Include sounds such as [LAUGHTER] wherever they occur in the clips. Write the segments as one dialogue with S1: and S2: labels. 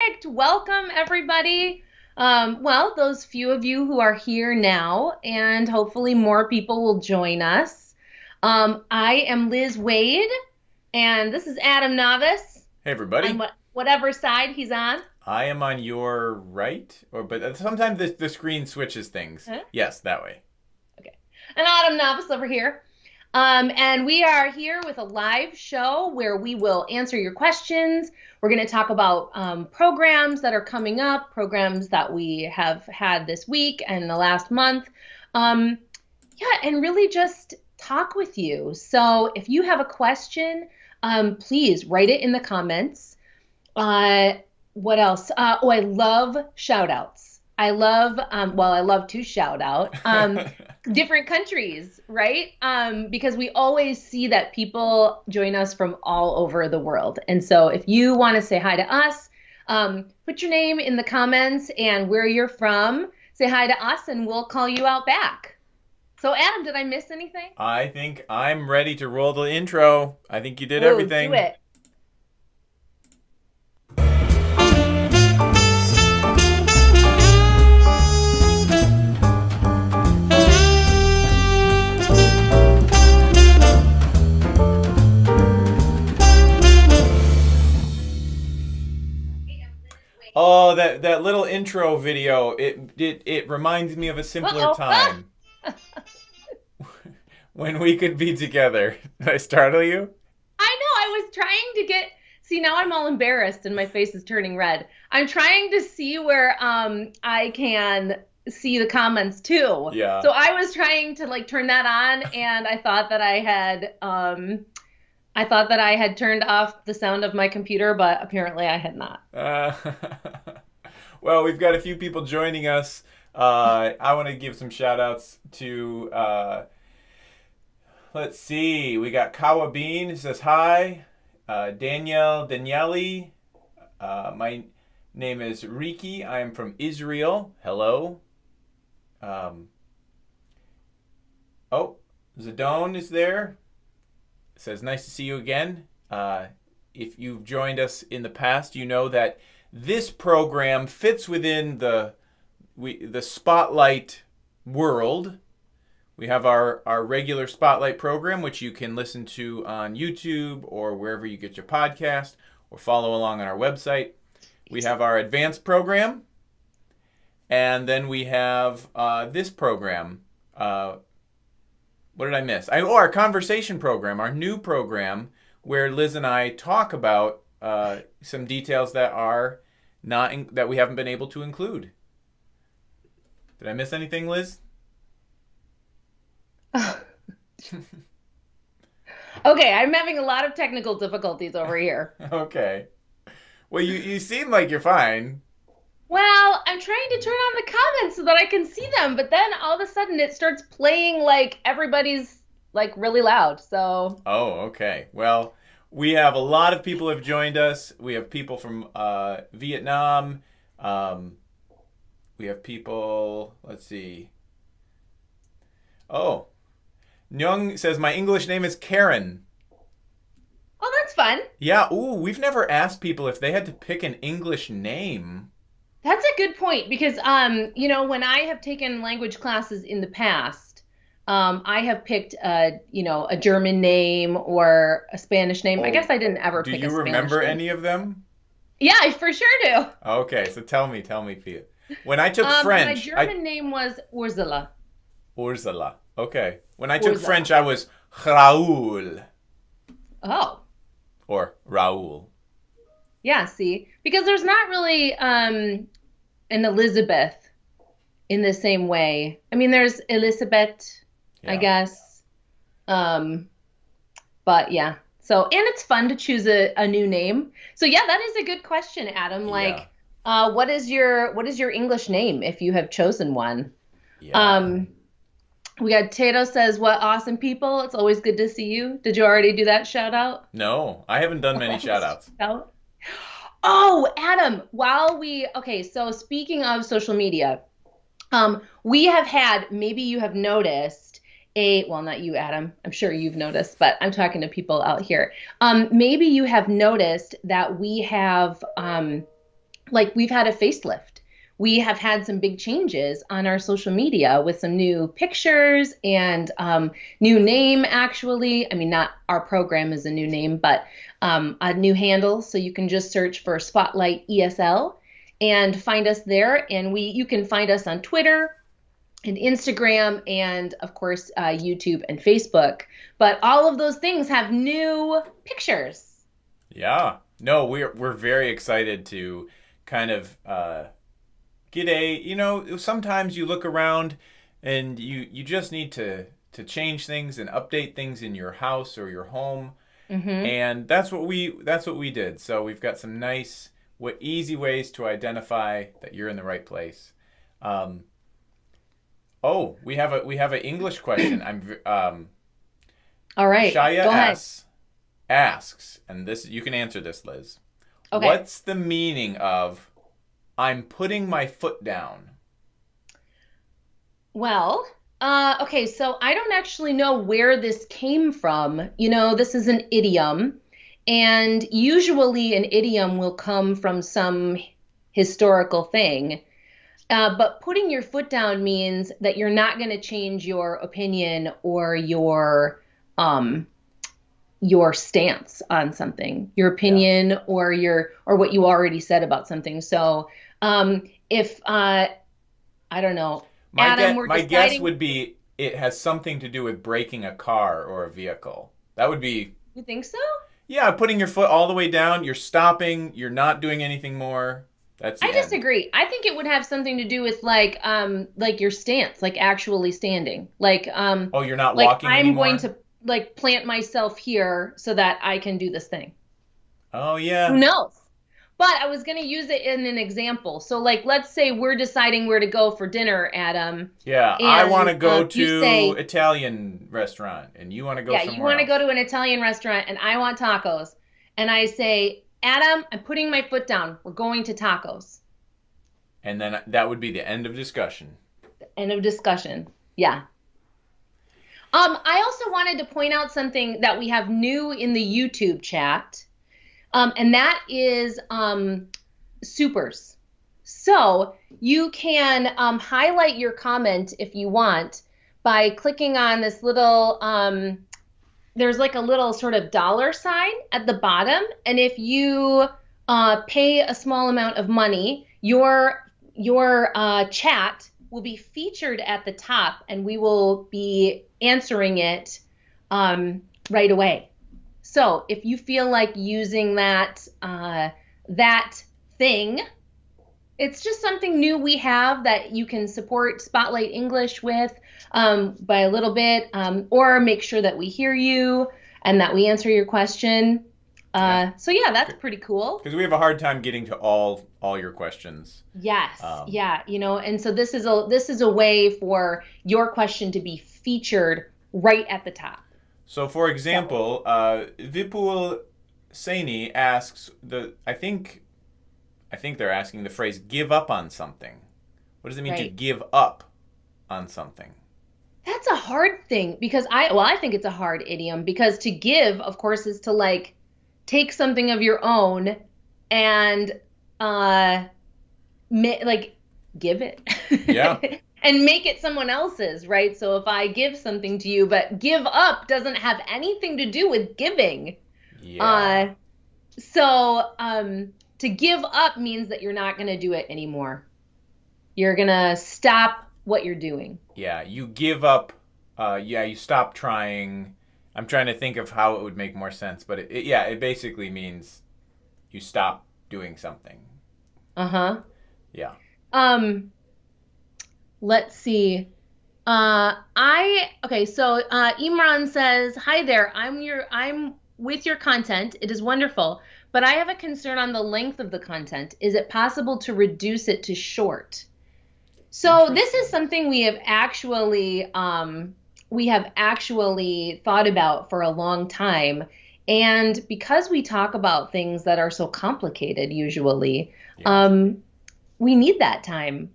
S1: Perfect. Welcome, everybody. Um, well, those few of you who are here now, and hopefully more people will join us. Um, I am Liz Waid, and this is Adam Navis.
S2: Hey, everybody.
S1: On what, whatever side he's on.
S2: I am on your right, or but sometimes the, the screen switches things. Huh? Yes, that way.
S1: Okay. And Adam Navis over here. Um, and we are here with a live show where we will answer your questions. We're going to talk about um, programs that are coming up, programs that we have had this week and the last month. Um, yeah, and really just talk with you. So if you have a question, um, please write it in the comments. Uh, what else? Uh, oh, I love shout outs. I love, um, well, I love to shout out. Um, [LAUGHS] different countries, right? Um, because we always see that people join us from all over the world. And so if you want to say hi to us, um, put your name in the comments and where you're from. Say hi to us and we'll call you out back. So, Adam, did I miss anything?
S2: I think I'm ready to roll the intro. I think you did Ooh, everything.
S1: Do it.
S2: Oh, that that little intro video. It it it reminds me of a simpler Uh-oh. time. [LAUGHS] when we could be together. Did I startle you?
S1: I know. I was trying to get See, now I'm all embarrassed and my face is turning red. I'm trying to see where um I can see the comments too.
S2: Yeah.
S1: So I was trying to like turn that on and I thought that I had um I thought that I had turned off the sound of my computer, but apparently I had not. Uh, [LAUGHS]
S2: well, we've got a few people joining us. Uh, I want to give some shout outs to, uh, let's see, we got Kawa Bean who says hi. Uh, Danielle Daniele. Uh, my name is Riki. I am from Israel. Hello. Um, oh, Zadone is there says, Nice to see you again. Uh, if you've joined us in the past, you know that this program fits within the we the spotlight world. We have our, our regular spotlight program, which you can listen to on YouTube or wherever you get your podcast or follow along on our website. We have our advanced program, and then we have uh, this program, uh, what did I miss? I, oh, our conversation program, our new program, where Liz and I talk about uh, some details that are not in, that we haven't been able to include. Did I miss anything, Liz? [LAUGHS]
S1: okay, I'm having a lot of technical difficulties over here. [LAUGHS]
S2: okay. Well, you, you seem like you're fine.
S1: Well, I'm trying to turn on the comments so that I can see them, but then all of a sudden it starts playing like everybody's like really loud. So
S2: Oh, okay. Well, we have a lot of people have joined us. We have people from uh, Vietnam. Um, we have people. Let's see. Oh, Nyung says my English name is Karen.
S1: Oh, that's fun.
S2: Yeah. Ooh, we've never asked people if they had to pick an English name.
S1: That's a good point because, um, you know, when I have taken language classes in the past, um, I have picked a, you know, a German name or a Spanish name. Oh, I guess I didn't ever
S2: do
S1: pick.
S2: Do you remember name. any of them?
S1: Yeah, I for sure do.
S2: Okay, so tell me, tell me, Pia. When I took um, French,
S1: my German I... name was Ursula.
S2: Ursula. Okay. When I took Ursula. French, I was Raoul.
S1: Oh.
S2: Or Raoul.
S1: Yeah, see, because there's not really um, an Elizabeth in the same way. I mean, there's Elizabeth, yeah. I guess. Um, but yeah. So, and it's fun to choose a, a new name. So yeah, that is a good question, Adam. Like, yeah. uh, what is your what is your English name if you have chosen one? Yeah. Um, we got Tato says, "What awesome people! It's always good to see you." Did you already do that shout out?
S2: No, I haven't done many [LAUGHS] shout outs.
S1: Oh, Adam, while we okay, so speaking of social media, um, we have had maybe you have noticed a well, not you, Adam. I'm sure you've noticed, but I'm talking to people out here. Um, maybe you have noticed that we have um, like we've had a facelift. We have had some big changes on our social media with some new pictures and um, new name, actually. I mean, not our program is a new name, but um, a new handle. So you can just search for Spotlight ESL and find us there. And we you can find us on Twitter and Instagram and of course uh, YouTube and Facebook. But all of those things have new pictures.
S2: Yeah. No, we're we're very excited to kind of uh, a you know sometimes you look around and you you just need to to change things and update things in your house or your home. Mm-hmm. and that's what we that's what we did. So we've got some nice what easy ways to identify that you're in the right place. Um, oh we have a we have an english question. I'm um,
S1: all right.
S2: Shaya asks, asks and this you can answer this liz. Okay. what's the meaning of i'm putting my foot down
S1: well uh, okay, so I don't actually know where this came from. You know, this is an idiom, and usually an idiom will come from some historical thing. Uh, but putting your foot down means that you're not going to change your opinion or your um, your stance on something, your opinion yeah. or your or what you already said about something. So um, if uh, I don't know,
S2: my, Adam, guess, my deciding... guess would be it has something to do with braking a car or a vehicle. That would be.
S1: You think so?
S2: Yeah, putting your foot all the way down. You're stopping. You're not doing anything more. That's.
S1: I disagree. I think it would have something to do with like um like your stance, like actually standing, like um.
S2: Oh, you're not
S1: like
S2: walking
S1: I'm
S2: anymore?
S1: going to like plant myself here so that I can do this thing.
S2: Oh yeah.
S1: Who knows? But I was going to use it in an example. So, like, let's say we're deciding where to go for dinner, Adam.
S2: Yeah, I want to go um, to say, Italian restaurant, and you want to go.
S1: Yeah, you want to go to an Italian restaurant, and I want tacos. And I say, Adam, I'm putting my foot down. We're going to tacos.
S2: And then that would be the end of discussion.
S1: end of discussion. Yeah. Um, I also wanted to point out something that we have new in the YouTube chat um, and that is um, supers. So you can um, highlight your comment if you want by clicking on this little, um, there's like a little sort of dollar sign at the bottom. And if you uh, pay a small amount of money, your your uh, chat will be featured at the top and we will be answering it um, right away. So if you feel like using that uh, that thing, it's just something new we have that you can support Spotlight English with um, by a little bit, um, or make sure that we hear you and that we answer your question. Uh, so yeah, that's pretty cool.
S2: Because we have a hard time getting to all all your questions.
S1: Yes, um, yeah, you know, and so this is a this is a way for your question to be featured right at the top.
S2: So, for example, uh, Vipul Saini asks the. I think, I think they're asking the phrase "give up on something." What does it mean right. to give up on something?
S1: That's a hard thing because I well, I think it's a hard idiom because to give, of course, is to like take something of your own and uh, like give it.
S2: Yeah. [LAUGHS]
S1: and make it someone else's, right? So if I give something to you, but give up doesn't have anything to do with giving.
S2: Yeah. Uh,
S1: so um, to give up means that you're not going to do it anymore. You're going to stop what you're doing.
S2: Yeah, you give up. Uh, yeah, you stop trying. I'm trying to think of how it would make more sense, but it, it, yeah, it basically means you stop doing something.
S1: Uh huh.
S2: Yeah.
S1: Um let's see. Uh, I okay. So uh, Imran says, "Hi there. I'm your. I'm with your content. It is wonderful, but I have a concern on the length of the content. Is it possible to reduce it to short?" So this is something we have actually um, we have actually thought about for a long time. And because we talk about things that are so complicated, usually, um, we need that time,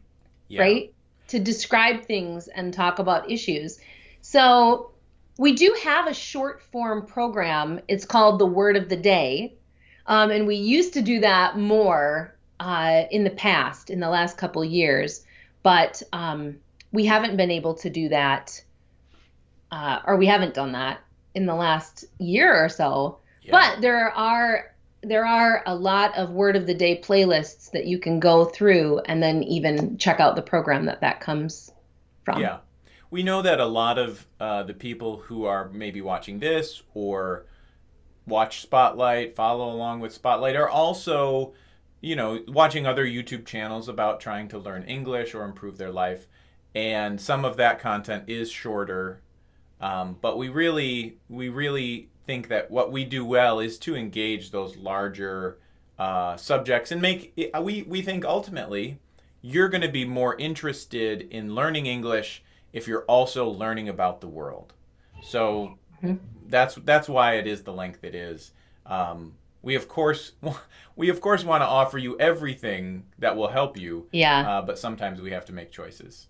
S1: yeah. right? To describe things and talk about issues. So we do have a short form program. It's called the Word of the Day. Um, and we used to do that more. uh, in the past, in the last couple years, but um, we haven't been able to do that, uh, or we haven't done that in the last year or so. Yeah. But there are there are a lot of word of the day playlists that you can go through and then even check out the program that that comes from.
S2: Yeah. We know that a lot of uh, the people who are maybe watching this or watch Spotlight, follow along with Spotlight, are also, you know, watching other YouTube channels about trying to learn English or improve their life. And some of that content is shorter. Um, but we really, we really think that what we do well is to engage those larger uh, subjects and make it, we we think ultimately you're going to be more interested in learning English if you're also learning about the world. So mm-hmm. that's that's why it is the length it is. Um, we of course [LAUGHS] we of course want to offer you everything that will help you.
S1: Yeah.
S2: Uh, but sometimes we have to make choices.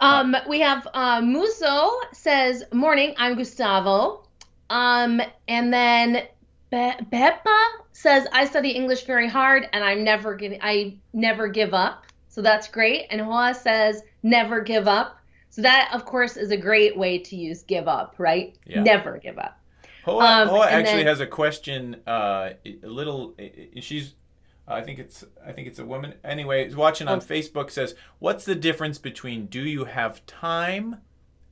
S1: Um, we have uh, Muso says, "Morning, I'm Gustavo." Um, and then Be- Beppa says, "I study English very hard, and I'm never giving. I never give up. So that's great." And Hoa says, "Never give up." So that, of course, is a great way to use "give up," right? Yeah. Never give up.
S2: Hoa, um, Hoa actually then, has a question. Uh, a little. She's. I think it's. I think it's a woman. Anyway, is watching on oh. Facebook says, "What's the difference between do you have time,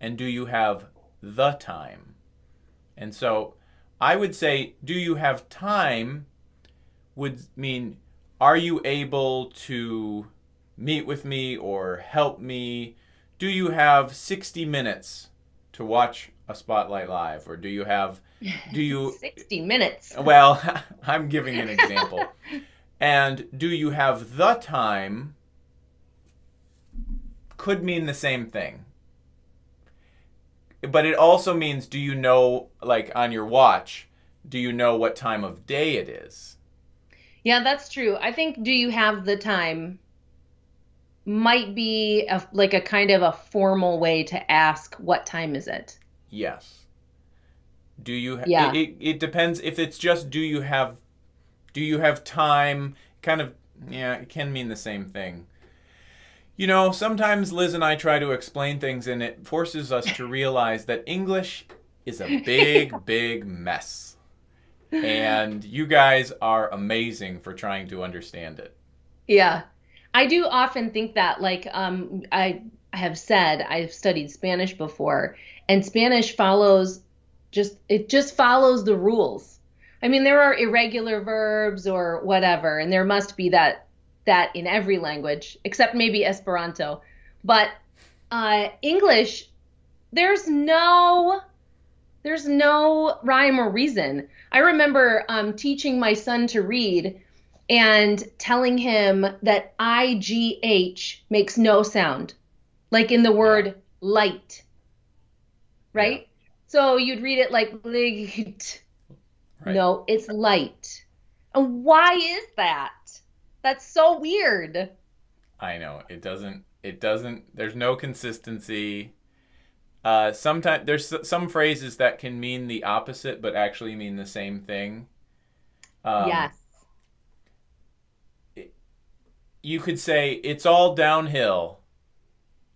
S2: and do you have the time?" And so I would say, do you have time would mean, are you able to meet with me or help me? Do you have 60 minutes to watch a Spotlight Live? Or do you have, [LAUGHS] do you.
S1: 60 minutes.
S2: Well, [LAUGHS] I'm [LAUGHS] giving an example. and do you have the time could mean the same thing but it also means do you know like on your watch do you know what time of day it is?
S1: Yeah that's true. I think do you have the time might be a, like a kind of a formal way to ask what time is it.
S2: Yes. Do you yeah. it, it, it depends if it's just do you have do you have time? Kind of yeah it can mean the same thing you know, sometimes Liz and I try to explain things, and it forces us to realize that English is a big, [LAUGHS] big mess. And you guys are amazing for trying to understand it.
S1: Yeah. I do often think that, like, um, I have said, I've studied Spanish before, and Spanish follows just, it just follows the rules. I mean, there are irregular verbs or whatever, and there must be that that in every language except maybe Esperanto. But uh, English, there's no there's no rhyme or reason. I remember um, teaching my son to read and telling him that I G H makes no sound, like in the word light. Right? Yeah. So you'd read it like light. Right. No, it's light. And why is that? That's so weird.
S2: I know. It doesn't it doesn't there's no consistency. Uh sometimes there's some phrases that can mean the opposite but actually mean the same thing.
S1: Um, yes.
S2: you could say it's all downhill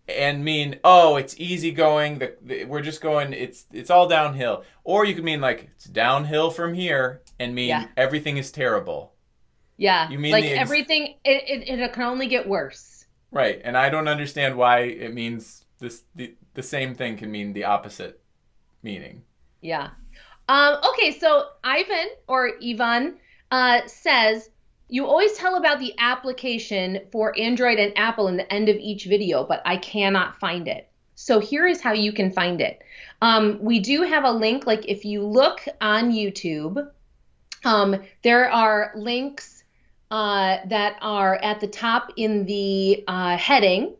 S2: and mean oh it's easy going the, the, we're just going it's it's all downhill or you could mean like it's downhill from here and mean yeah. everything is terrible
S1: yeah. You mean like ex- everything it, it it can only get worse.
S2: Right. And I don't understand why it means this the, the same thing can mean the opposite meaning.
S1: Yeah. Um, okay, so Ivan or Ivan uh, says you always tell about the application for Android and Apple in the end of each video, but I cannot find it. So here is how you can find it. Um, we do have a link, like if you look on YouTube, um, there are links uh, that are at the top in the uh, heading,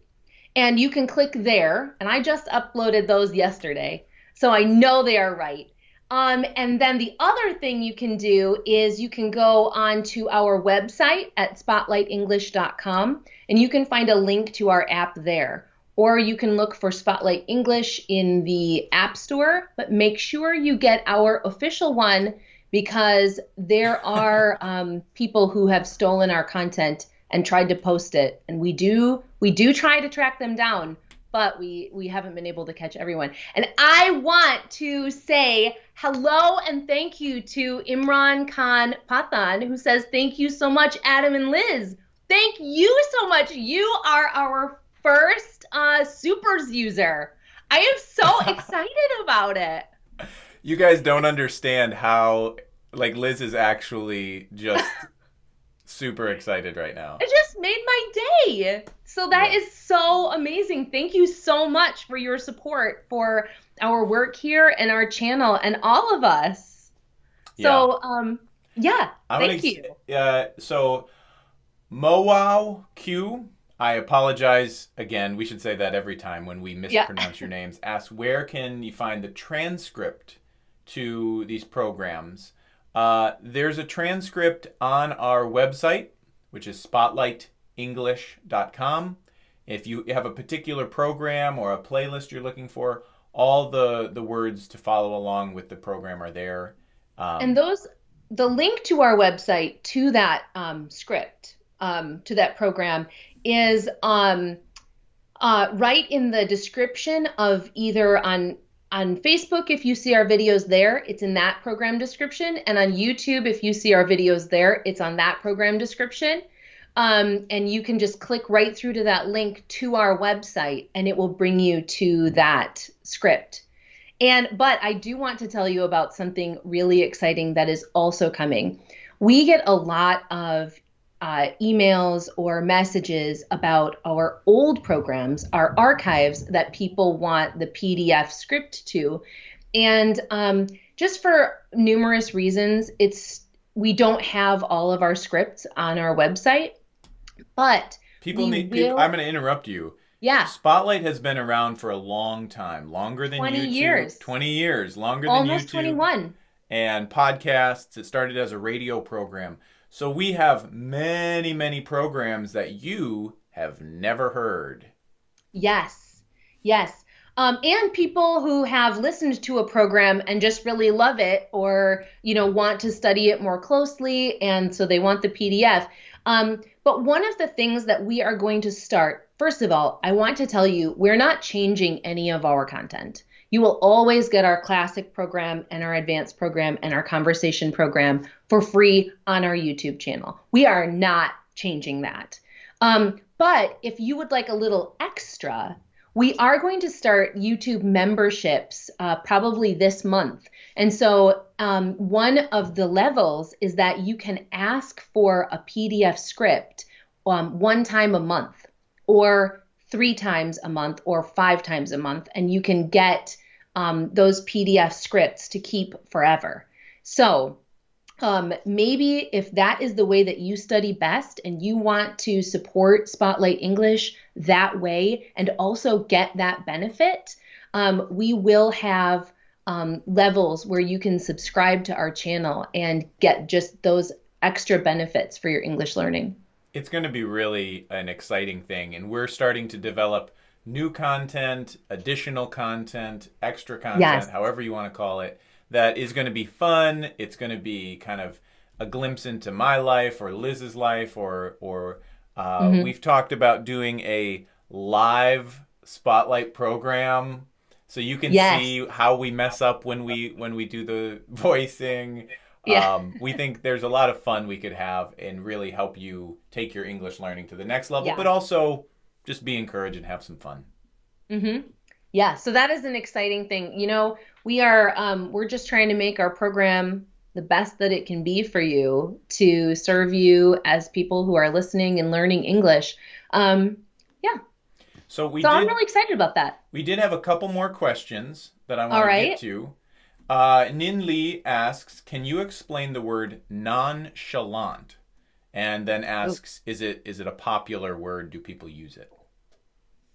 S1: and you can click there. And I just uploaded those yesterday, so I know they are right. Um, and then the other thing you can do is you can go onto our website at spotlightenglish.com and you can find a link to our app there. Or you can look for Spotlight English in the App Store, but make sure you get our official one because there [LAUGHS] are um, people who have stolen our content and tried to post it, and we do we do try to track them down, but we we haven't been able to catch everyone. And I want to say hello and thank you to Imran Khan Pathan who says thank you so much, Adam and Liz. Thank you so much. You are our first uh, supers user. I am so [LAUGHS] excited about it.
S2: You guys don't understand how like Liz is actually just [LAUGHS] super excited right now.
S1: It just made my day. So that yeah. is so amazing. Thank you so much for your support for our work here and our channel and all of us. So yeah. um yeah, I'm thank
S2: you. Uh, so Mowow Q I apologize again. We should say that every time when we mispronounce yeah. your names. Ask where can you find the transcript to these programs? Uh, there's a transcript on our website, which is spotlightenglish.com. If you have a particular program or a playlist you're looking for, all the, the words to follow along with the program are there.
S1: Um, and those, the link to our website to that um, script, um, to that program, is um, uh, right in the description of either on on Facebook, if you see our videos there, it's in that program description. And on YouTube, if you see our videos there, it's on that program description. Um, and you can just click right through to that link to our website and it will bring you to that script. And but I do want to tell you about something really exciting that is also coming. We get a lot of uh, emails or messages about our old programs, our archives that people want the PDF script to. And um, just for numerous reasons, it's we don't have all of our scripts on our website, but
S2: people need. People, I'm going to interrupt you.
S1: Yeah.
S2: Spotlight has been around for a long time, longer than 20 YouTube.
S1: years.
S2: 20 years, longer
S1: Almost
S2: than YouTube.
S1: 21.
S2: And podcasts. It started as a radio program. So we have many, many programs that you have never heard.
S1: Yes, yes. Um, and people who have listened to a program and just really love it or you know want to study it more closely and so they want the pdf um, but one of the things that we are going to start first of all i want to tell you we're not changing any of our content you will always get our classic program and our advanced program and our conversation program for free on our YouTube channel. We are not changing that. Um, but if you would like a little extra, we are going to start YouTube memberships uh, probably this month. And so, um, one of the levels is that you can ask for a PDF script um, one time a month, or three times a month, or five times a month, and you can get um, those PDF scripts to keep forever. So um, maybe if that is the way that you study best and you want to support Spotlight English that way and also get that benefit, um, we will have um, levels where you can subscribe to our channel and get just those extra benefits for your English learning.
S2: It's going to be really an exciting thing, and we're starting to develop new content, additional content, extra content, yes. however you want to call it, that is going to be fun. It's going to be kind of a glimpse into my life or Liz's life, or or uh, mm-hmm. we've talked about doing a live spotlight program so you can yes. see how we mess up when we when we do the [LAUGHS] voicing. Yeah. Um, we think there's a lot of fun we could have and really help you take your English learning to the next level, yeah. but also just be encouraged and have some fun.
S1: Mm-hmm. Yeah, so that is an exciting thing. You know, we are um, we're just trying to make our program the best that it can be for you to serve you as people who are listening and learning English. Um, yeah.
S2: So we.
S1: So
S2: did,
S1: I'm really excited about that.
S2: We did have a couple more questions that I want to get to. Uh, Nin Lee asks, "Can you explain the word nonchalant?" And then asks, Ooh. "Is it is it a popular word? Do people use it?"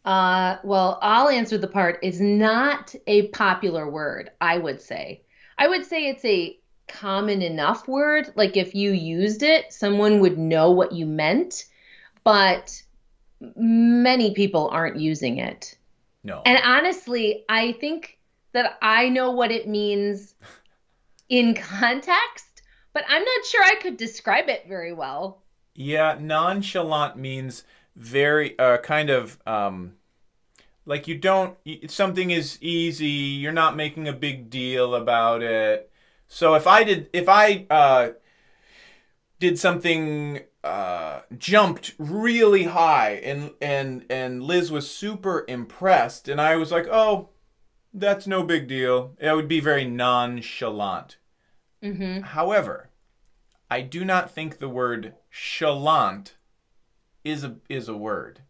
S1: Uh, well, I'll answer the part is not a popular word, I would say. I would say it's a common enough word. Like if you used it, someone would know what you meant, but many people aren't using it.
S2: No.
S1: And honestly, I think that I know what it means in context, but I'm not sure I could describe it very well.
S2: Yeah, nonchalant means very uh, kind of um, like you don't something is easy. You're not making a big deal about it. So if I did if I uh, did something uh, jumped really high and and and Liz was super impressed and I was like, "Oh, that's no big deal." It would be very nonchalant.
S1: Mm-hmm.
S2: However, I do not think the word chalant is a is a word.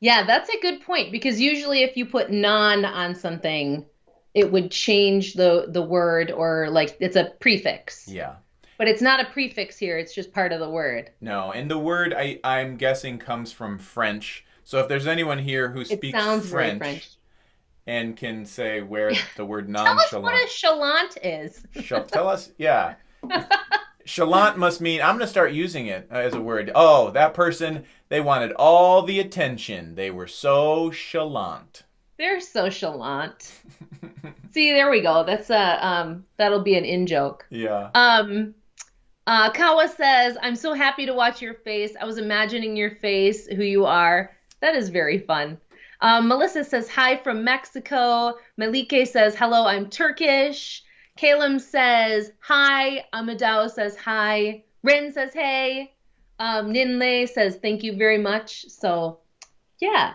S1: Yeah, that's a good point because usually if you put non on something, it would change the the word or like it's a prefix.
S2: Yeah.
S1: But it's not a prefix here, it's just part of the word.
S2: No, and the word I I'm guessing comes from French. So if there's anyone here who
S1: It
S2: speaks French,
S1: French.
S2: And can say where [LAUGHS] the word
S1: Tell us what a chalant is.
S2: Shall tell us, [LAUGHS] yeah. Chalant must mean I'm gonna start using it as a word. Oh, that person they wanted all the attention. They were so chalant.
S1: They're so chalant. See, there we go. That's a um that'll be an in joke.
S2: Yeah.
S1: Um uh Kawa says, I'm so happy to watch your face. I was imagining your face, who you are. That is very fun. Um, Melissa says hi from Mexico. Malike says hello, I'm Turkish. Kalem says hi. Amadao says hi. Rin says hey. Um, Ninle says thank you very much. So, yeah,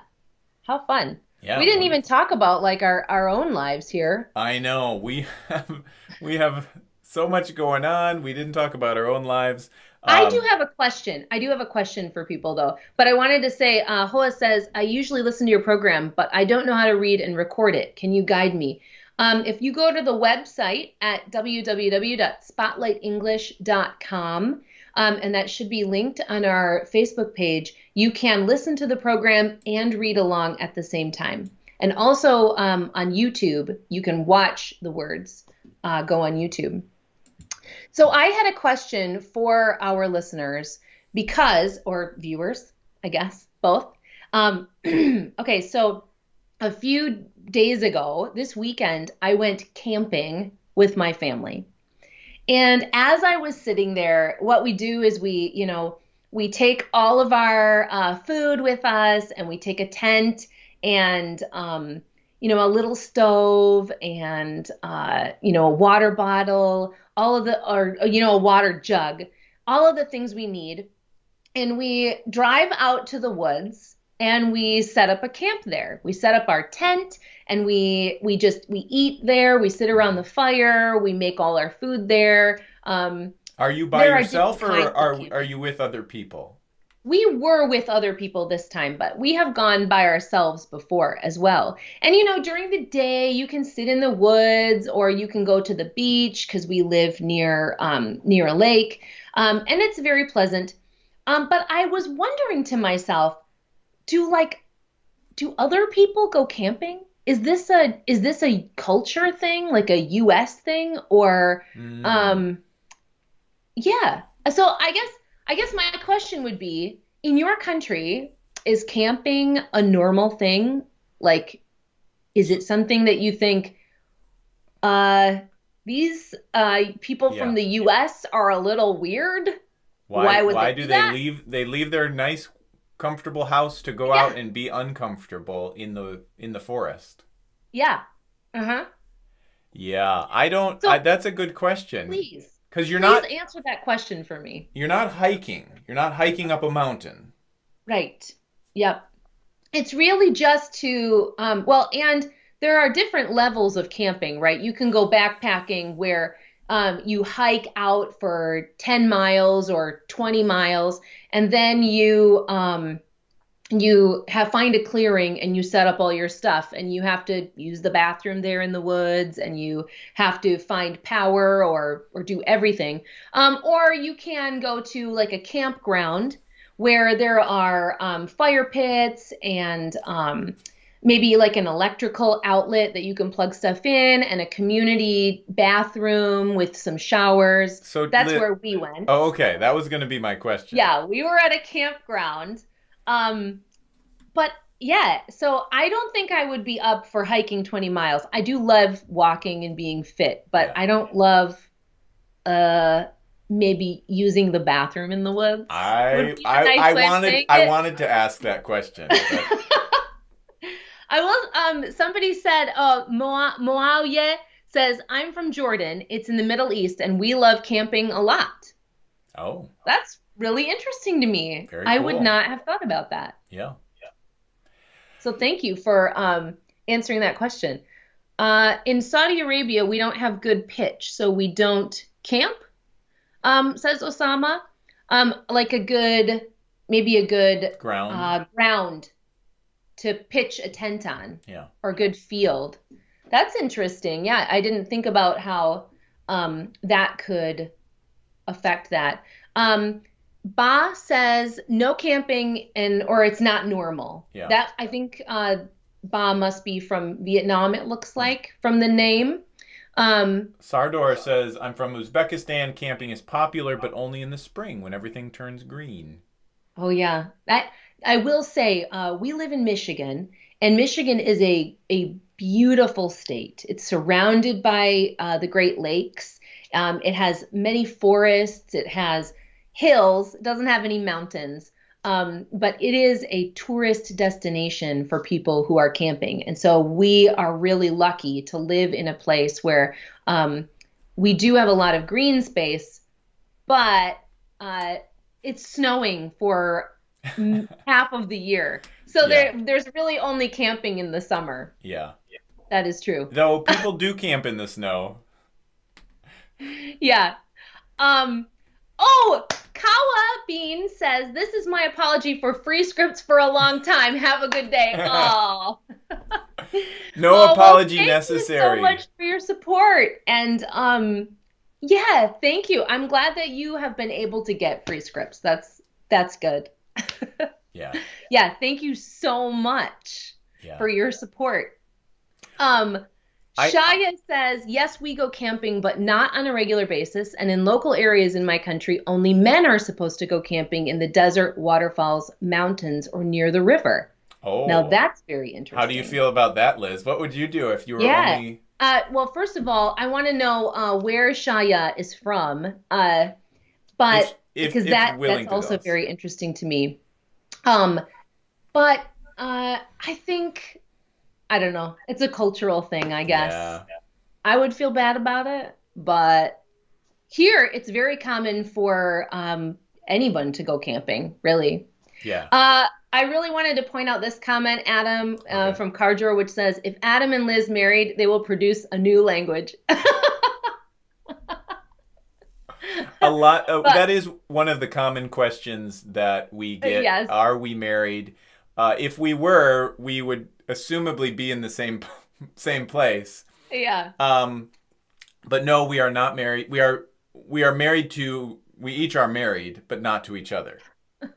S1: how fun.
S2: Yeah.
S1: we didn't even talk about like our, our own lives here.
S2: I know we [LAUGHS] have we have so much going on. We didn't talk about our own lives.
S1: I
S2: Um,
S1: do have a question. I do have a question for people though. But I wanted to say, uh, Hoa says, I usually listen to your program, but I don't know how to read and record it. Can you guide me? Um, if you go to the website at www.spotlightenglish.com, um, and that should be linked on our Facebook page, you can listen to the program and read along at the same time. And also um, on YouTube, you can watch the words uh, go on YouTube. So I had a question for our listeners because, or viewers, I guess, both. Um, [CLEARS THROAT] okay, so a few days ago, this weekend, I went camping with my family. And as I was sitting there, what we do is we, you know, we take all of our uh, food with us and we take a tent and, um, you know, a little stove and, uh, you know, a water bottle, all of the, or, you know, a water jug, all of the things we need. And we drive out to the woods and we set up a camp there. We set up our tent and we we just we eat there. We sit around the fire. We make all our food there. Um,
S2: Are you by yourself or are are you with other people?
S1: We were with other people this time, but we have gone by ourselves before as well. And you know, during the day, you can sit in the woods or you can go to the beach because we live near um, near a lake, um, and it's very pleasant. Um, but I was wondering to myself, do like, do other people go camping? Is this a is this a culture thing, like a U.S. thing, or
S2: Mm.
S1: um, yeah. So I guess I guess my question would be, in your country, is camping a normal thing? Like, is it something that you think, uh, these uh people
S2: Yeah.
S1: from the U.S. are a little weird?
S2: why
S1: why would
S2: why
S1: they
S2: do
S1: do
S2: they
S1: that?
S2: leave they leave their nice comfortable house to go
S1: Yeah.
S2: out and be uncomfortable in the in the forest?
S1: Yeah. Uh huh.
S2: Yeah, I don't.
S1: So-
S2: I, that's a good question.
S1: Please,
S2: Because you're
S1: please
S2: not
S1: answer that question for me.
S2: you're not hiking. You're not hiking up a mountain.
S1: Right. Yep. It's really just to, um, well, and there are different levels of camping, right? You can go backpacking where um, you hike out for 10 miles or 20 miles, and then you um, you have find a clearing and you set up all your stuff, and you have to use the bathroom there in the woods, and you have to find power or or do everything. Um, or you can go to like a campground where there are um, fire pits and um, maybe like an electrical outlet that you can plug stuff in and a community bathroom with some showers.
S2: So
S1: That's
S2: Li-
S1: where we went.
S2: Oh, okay. That was going to be my question.
S1: Yeah, we were at a campground. Um, but yeah, so I don't think I would be up for hiking 20 miles. I do love walking and being fit, but
S2: Yeah.
S1: I don't love uh maybe using the bathroom in the woods.
S2: I I, nice I wanted I wanted to ask that question. [LAUGHS] [LAUGHS]
S1: I will. Um, somebody said, "Oh, Moaye says I'm from Jordan. It's in the Middle East, and we love camping a lot."
S2: Oh,
S1: that's really interesting to me.
S2: Very
S1: I
S2: cool.
S1: would not have thought about that.
S2: Yeah.
S1: So thank you for um, answering that question. Uh, in Saudi Arabia, we don't have good pitch, so we don't camp. Um, says Osama. Um, like a good, maybe a good
S2: ground
S1: uh, ground to pitch a tent on.
S2: Yeah.
S1: Or good field. That's interesting. Yeah, I didn't think about how um, that could affect that. Um, Ba says no camping and or it's not normal.
S2: Yeah.
S1: That I think uh, Ba must be from Vietnam. It looks like from the name. Um,
S2: Sardor says I'm from Uzbekistan. Camping is popular, but only in the spring when everything turns green.
S1: Oh yeah, that I will say uh, we live in Michigan, and Michigan is a a beautiful state. It's surrounded by uh, the Great Lakes. Um, it has many forests. It has hills. Doesn't have any mountains. Um, but it is a tourist destination for people who are camping. And so we are really lucky to live in a place where um, we do have a lot of green space, but uh, it's snowing for [LAUGHS] half of the year. So yeah. there, there's really only camping in the summer.
S2: Yeah.
S1: That is true.
S2: Though [LAUGHS] people do camp in the snow.
S1: Yeah. Um, oh, Kawa Bean says, This is my apology for free scripts for a long time. Have a good day. [LAUGHS] Oh.
S2: no oh, apology well, thank necessary.
S1: Thank you so much for your support. And um yeah, thank you. I'm glad that you have been able to get free scripts. That's that's good. [LAUGHS]
S2: yeah.
S1: Yeah, thank you so much yeah. for your support. Um I, Shaya says, yes, we go camping, but not on a regular basis. And in local areas in my country, only men are supposed to go camping in the desert, waterfalls, mountains, or near the river.
S2: Oh.
S1: Now that's very interesting.
S2: How do you feel about that, Liz? What would you do if you were
S1: yeah.
S2: only.
S1: Uh, well, first of all, I want to know uh, where Shaya is from. Uh, but if, if, because if that that's also very interesting to me. Um, but uh, I think I don't know. It's a cultural thing, I guess.
S2: Yeah.
S1: I would feel bad about it, but here it's very common for um, anyone to go camping, really.
S2: Yeah.
S1: Uh, I really wanted to point out this comment, Adam, uh, okay. from Cardor, which says, "If Adam and Liz married, they will produce a new language." [LAUGHS]
S2: a lot. Of, but, that is one of the common questions that we get.
S1: Yes.
S2: Are we married? Uh, if we were, we would assumably be in the same [LAUGHS] same place.
S1: Yeah.
S2: Um, but no, we are not married. We are we are married to. We each are married, but not to each other. [LAUGHS]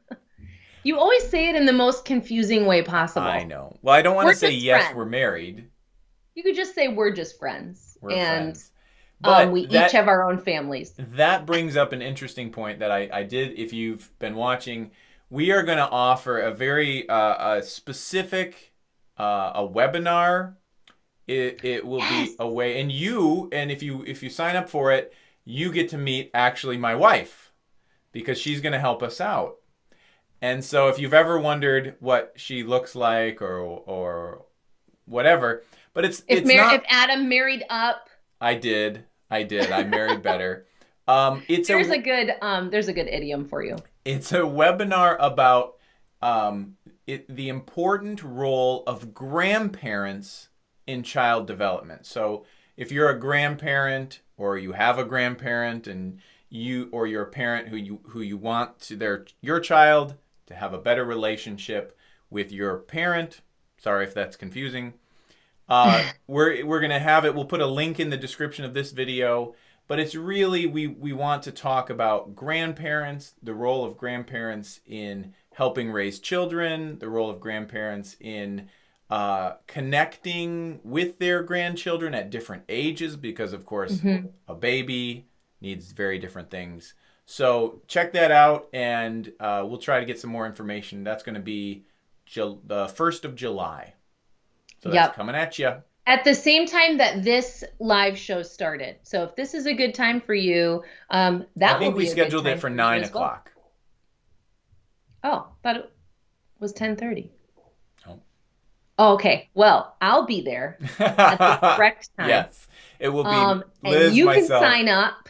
S1: you always say it in the most confusing way possible.
S2: I know. Well, I don't want to say yes, friends. we're married.
S1: You could just say we're just friends.
S2: We're
S1: and
S2: friends. But
S1: um, we
S2: that,
S1: each have our own families.
S2: That brings up an interesting point that I, I did. If you've been watching, we are going to offer a very uh, a specific uh, a webinar. It, it will yes. be a way, and you and if you if you sign up for it, you get to meet actually my wife because she's going to help us out. And so if you've ever wondered what she looks like or or whatever, but it's
S1: if
S2: it's
S1: Mar-
S2: not,
S1: if Adam married up.
S2: I did. I did. I married better. Um, it's
S1: there's
S2: a,
S1: a good um, there's a good idiom for you.
S2: It's a webinar about um, it, the important role of grandparents in child development. So if you're a grandparent or you have a grandparent and you or you're a parent who you who you want to their your child to have a better relationship with your parent. Sorry if that's confusing. Uh, [LAUGHS] we're we're gonna have it. We'll put a link in the description of this video. But it's really we we want to talk about grandparents, the role of grandparents in helping raise children, the role of grandparents in uh, connecting with their grandchildren at different ages, because of course, mm-hmm. a baby needs very different things. So check that out, and uh, we'll try to get some more information. That's going to be Ju- the first of July. So that's yep. coming at you.
S1: At the same time that this live show started. So if this is a good time for you, um, that
S2: I think
S1: will
S2: we
S1: be a good
S2: scheduled it for nine
S1: as well.
S2: o'clock.
S1: Oh, but it was ten thirty.
S2: Oh.
S1: Oh, okay. Well, I'll be there [LAUGHS] at the correct time.
S2: Yes, it will be
S1: Um,
S2: Liz,
S1: and you
S2: myself.
S1: can sign up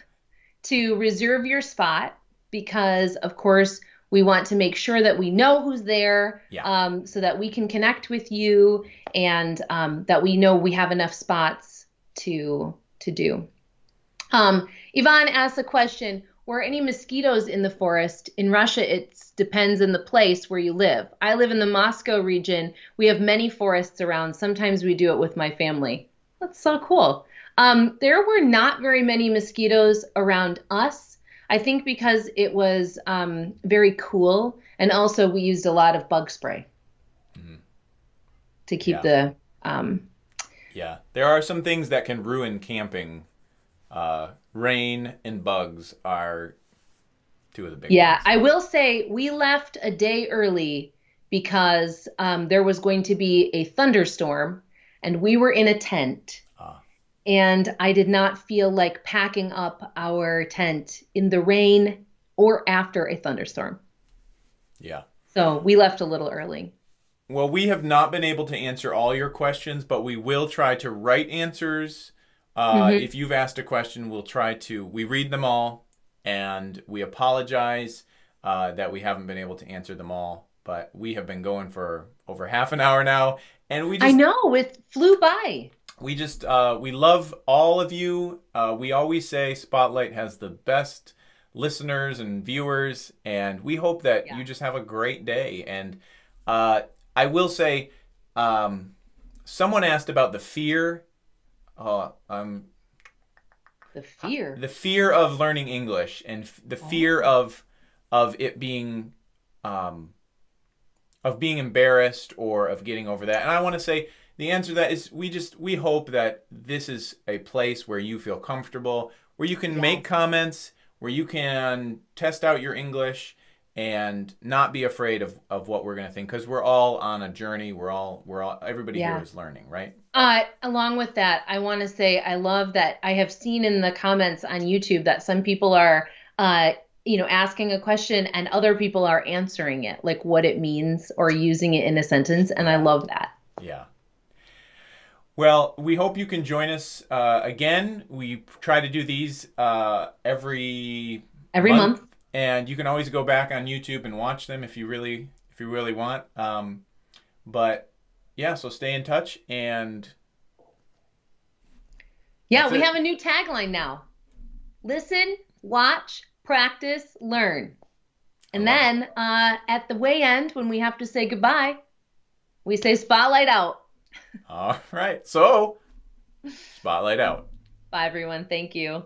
S1: to reserve your spot because, of course, we want to make sure that we know who's there
S2: Yeah.
S1: um, so that we can connect with you and um, that we know we have enough spots to to do. Um, Yvonne asked a question Were any mosquitoes in the forest? In Russia, it depends on the place where you live. I live in the Moscow region. We have many forests around. Sometimes we do it with my family. That's so cool. Um, there were not very many mosquitoes around us. I think because it was um, very cool, and also we used a lot of bug spray
S2: Mhm.
S1: to keep
S2: Yeah.
S1: the. Um,
S2: Yeah, there are some things that can ruin camping. Uh, rain and bugs are two of the big
S1: yeah,
S2: ones.
S1: I will say we left a day early because um, there was going to be a thunderstorm, and we were in a tent. And I did not feel like packing up our tent in the rain or after a thunderstorm.
S2: yeah.
S1: So we left a little early.
S2: Well, we have not been able to answer all your questions, but we will try to write answers. Uh,
S1: Mhm.
S2: If you've asked a question, we'll try to. We read them all, and we apologize uh, that we haven't been able to answer them all. But we have been going for over half an hour now, and we just
S1: I know it flew by.
S2: We just uh, we love all of you. Uh, we always say Spotlight has the best listeners and viewers, and we hope that
S1: Yeah.
S2: you just have a great day. And uh, I will say, um, someone asked about the fear. Uh, um,
S1: The fear.
S2: the fear of learning English and f- the fear of of it being um, of being embarrassed or of getting over that. And I want to say the answer to that is we just we hope that this is a place where you feel comfortable, where you can make comments, where you can test out your English and not be afraid of, of what we're going to think because we're all on a journey we're all we're all everybody
S1: Yeah.
S2: here is learning right
S1: Uh, along with that, I want to say I love that I have seen in the comments on YouTube that some people are, uh, you know, asking a question and other people are answering it, like what it means or using it in a sentence, and I love that.
S2: Yeah. Well, we hope you can join us uh, again. We try to do these uh, every
S1: Every month.
S2: and you can always go back on YouTube and watch them if you really if you really want. Um, but yeah, so stay in touch and
S1: Yeah, we
S2: it.
S1: have a new tagline now. Listen, watch, practice, learn. And then uh, at the way end, when we have to say goodbye, we say spotlight out.
S2: All right. So spotlight out.
S1: Bye, everyone. Thank you.